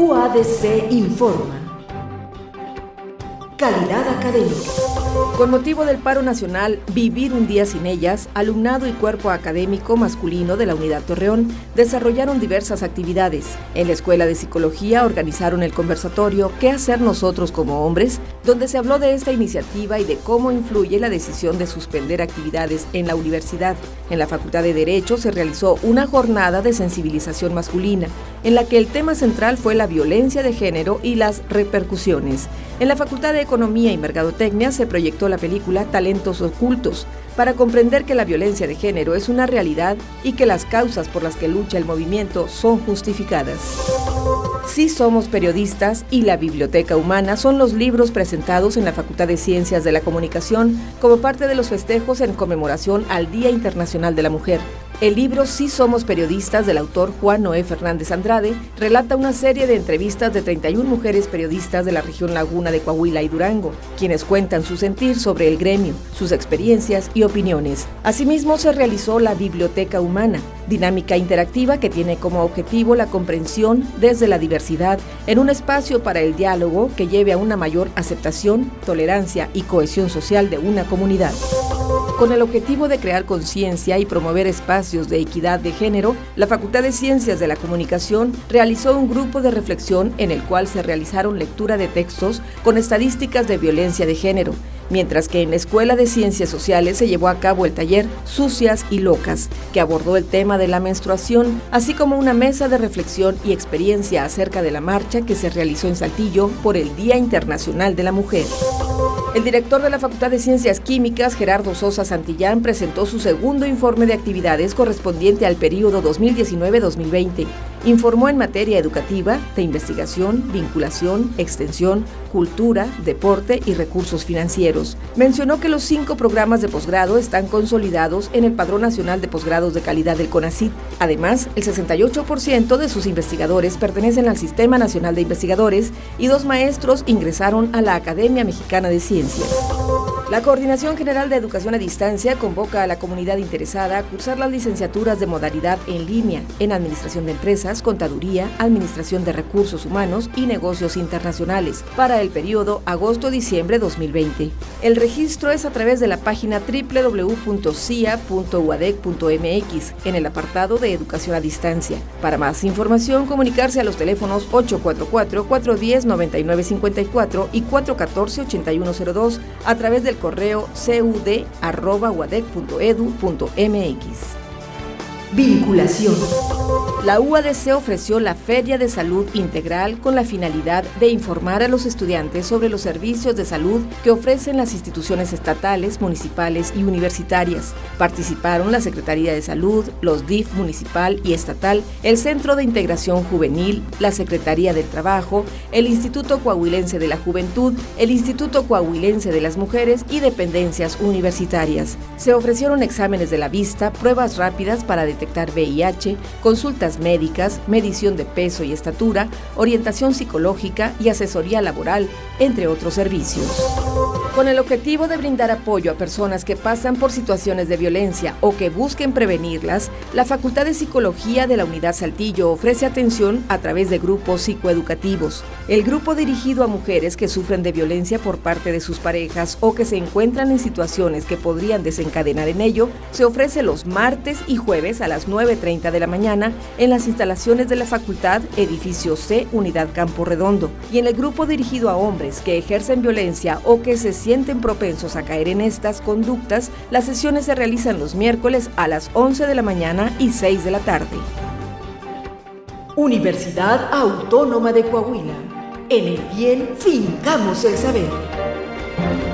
UADC informa. Calidad académica. Con motivo del paro nacional Vivir un día sin ellas, alumnado y cuerpo académico masculino de la Unidad Torreón desarrollaron diversas actividades. En la Escuela de Psicología organizaron el conversatorio ¿Qué hacer nosotros como hombres?, donde se habló de esta iniciativa y de cómo influye la decisión de suspender actividades en la universidad. En la Facultad de Derecho se realizó una jornada de sensibilización masculina, en la que el tema central fue la violencia de género y las repercusiones. En la Facultad de Economía y Mercadotecnia se proyectó la película Talentos Ocultos, para comprender que la violencia de género es una realidad y que las causas por las que lucha el movimiento son justificadas. Sí somos periodistas y la Biblioteca Humana son los libros presentados en la Facultad de Ciencias de la Comunicación como parte de los festejos en conmemoración al Día Internacional de la Mujer. El libro Sí somos periodistas del autor Juan Noé Fernández Andrade relata una serie de entrevistas de 31 mujeres periodistas de la región Laguna de Coahuila y Durango, quienes cuentan su sentir sobre el gremio, sus experiencias y opiniones. Asimismo, se realizó la Biblioteca Humana, dinámica interactiva que tiene como objetivo la comprensión desde la diversidad en un espacio para el diálogo que lleve a una mayor aceptación, tolerancia y cohesión social de una comunidad. Con el objetivo de crear conciencia y promover espacios de equidad de género, la Facultad de Ciencias de la Comunicación realizó un grupo de reflexión en el cual se realizaron lectura de textos con estadísticas de violencia de género, mientras que en la Escuela de Ciencias Sociales se llevó a cabo el taller Sucias y Locas, que abordó el tema de la menstruación, así como una mesa de reflexión y experiencia acerca de la marcha que se realizó en Saltillo por el Día Internacional de la Mujer. El director de la Facultad de Ciencias Químicas, Gerardo Sosa Santillán, presentó su segundo informe de actividades correspondiente al periodo 2019-2020. Informó en materia educativa, de investigación, vinculación, extensión, cultura, deporte y recursos financieros. Mencionó que los cinco programas de posgrado están consolidados en el Padrón Nacional de Posgrados de Calidad del CONACYT. Además, el 68% de sus investigadores pertenecen al Sistema Nacional de Investigadores y dos maestros ingresaron a la Academia Mexicana de Ciencias. La Coordinación General de Educación a Distancia convoca a la comunidad interesada a cursar las licenciaturas de modalidad en línea en Administración de Empresas, Contaduría, Administración de Recursos Humanos y Negocios Internacionales para el periodo agosto-diciembre 2020. El registro es a través de la página www.cia.uadec.mx en el apartado de Educación a Distancia. Para más información, comunicarse a los teléfonos 844-410-9954 y 414-8102 a través del correo cud.uadec.edu.mx. Vinculación. La UADC ofreció la Feria de Salud Integral con la finalidad de informar a los estudiantes sobre los servicios de salud que ofrecen las instituciones estatales, municipales y universitarias. Participaron la Secretaría de Salud, los DIF municipal y estatal, el Centro de Integración Juvenil, la Secretaría del Trabajo, el Instituto Coahuilense de la Juventud, el Instituto Coahuilense de las Mujeres y dependencias universitarias. Se ofrecieron exámenes de la vista, pruebas rápidas para detectar VIH, consultas médicas, medición de peso y estatura, orientación psicológica y asesoría laboral, entre otros servicios. Con el objetivo de brindar apoyo a personas que pasan por situaciones de violencia o que busquen prevenirlas, la Facultad de Psicología de la Unidad Saltillo ofrece atención a través de grupos psicoeducativos. El grupo dirigido a mujeres que sufren de violencia por parte de sus parejas o que se encuentran en situaciones que podrían desencadenar en ello, se ofrece los martes y jueves a las 9.30 de la mañana en las instalaciones de la Facultad, edificio C, Unidad Campo Redondo, y en el grupo dirigido a hombres que ejercen violencia o que se sienten propensos a caer en estas conductas, las sesiones se realizan los miércoles a las 11 de la mañana y 6 de la tarde. Universidad Autónoma de Coahuila. En el bien fincamos el saber.